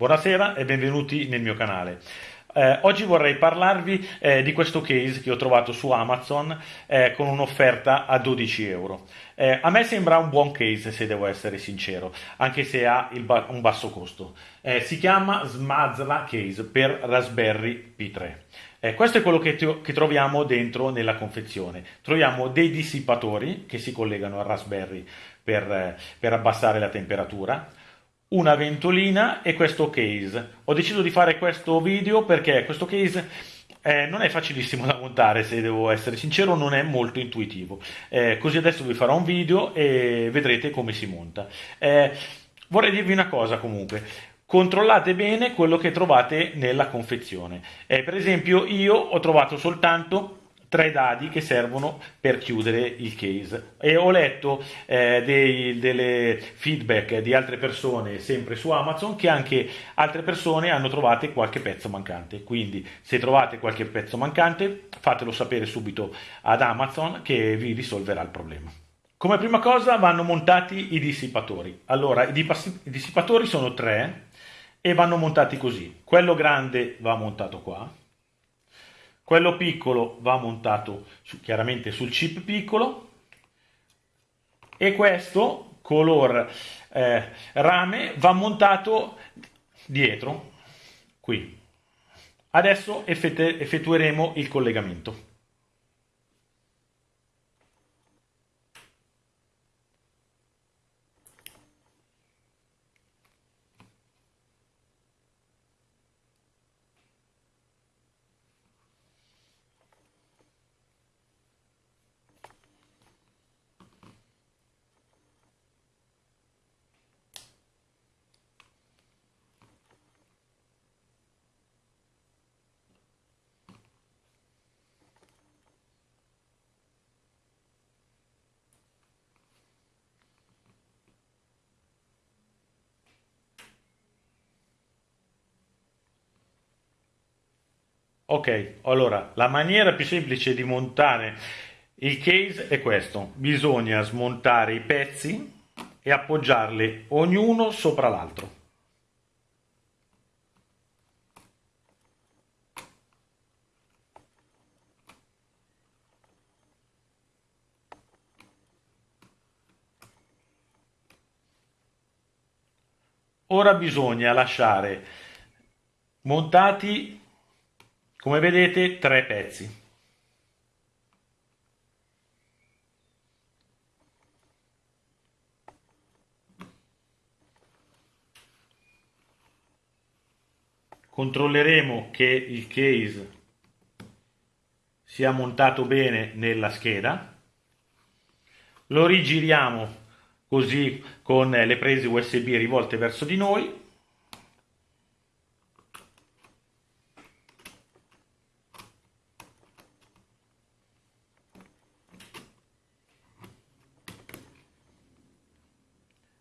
Buonasera e benvenuti nel mio canale. Eh, oggi vorrei parlarvi eh, di questo case che ho trovato su Amazon eh, con un'offerta a 12 euro. Eh, a me sembra un buon case se devo essere sincero, anche se ha ba un basso costo. Eh, si chiama Smazla Case per Raspberry P3. Eh, questo è quello che, che, troviamo dentro nella confezione. Troviamo dei dissipatori che si collegano al Raspberry per, per abbassare la temperatura, una ventolina e questo case. Ho deciso di fare questo video perché questo case eh, non è facilissimo da montare, se devo essere sincero, non è molto intuitivo. Eh, così adesso vi farò un video e vedrete come si monta. Eh, vorrei dirvi una cosa comunque. Controllate bene quello che trovate nella confezione. Eh, per esempio, io ho trovato soltanto tre dadi che servono per chiudere il case. E ho letto eh, dei, delle feedback di altre persone sempre su Amazon che anche altre persone hanno trovato qualche pezzo mancante. Quindi se trovate qualche pezzo mancante fatelo sapere subito ad Amazon che vi risolverà il problema. Come prima cosa vanno montati i dissipatori. Allora i dissipatori sono tre e vanno montati così. Quello grande va montato qua quello piccolo va montato su, chiaramente sul chip piccolo e questo color eh, rame va montato dietro qui. Adesso effettueremo il collegamento. Ok, allora la maniera più semplice di montare il case è questo. Bisogna smontare i pezzi e appoggiarli ognuno sopra l'altro. Ora bisogna lasciare montati come vedete tre pezzi. Controlleremo che il case sia montato bene nella scheda. Lo rigiriamo così con le prese USB rivolte verso di noi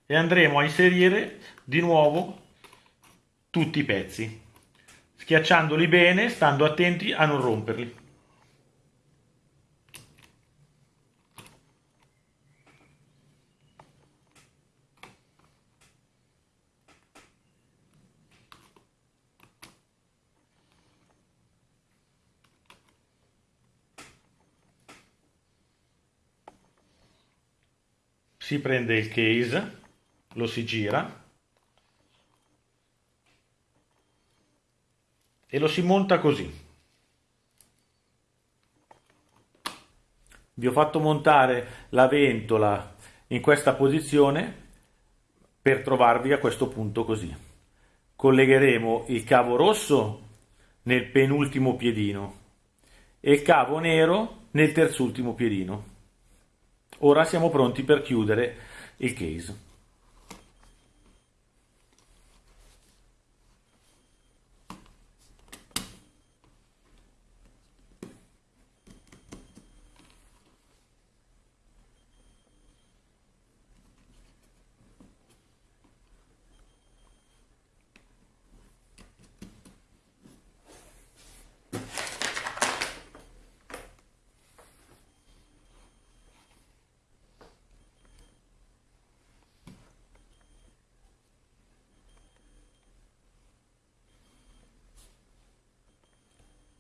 e andremo a inserire di nuovo tutti i pezzi schiacciandoli bene stando attenti a non romperli. Si prende il case lo si gira e lo si monta così. Vi ho fatto montare la ventola in questa posizione per trovarvi a questo punto così. Collegheremo il cavo rosso nel penultimo piedino e il cavo nero nel terzultimo piedino. Ora siamo pronti per chiudere il case.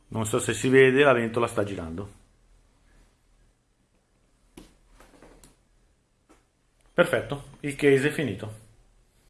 Non so se si vede, la ventola sta girando. Perfetto, il case è finito.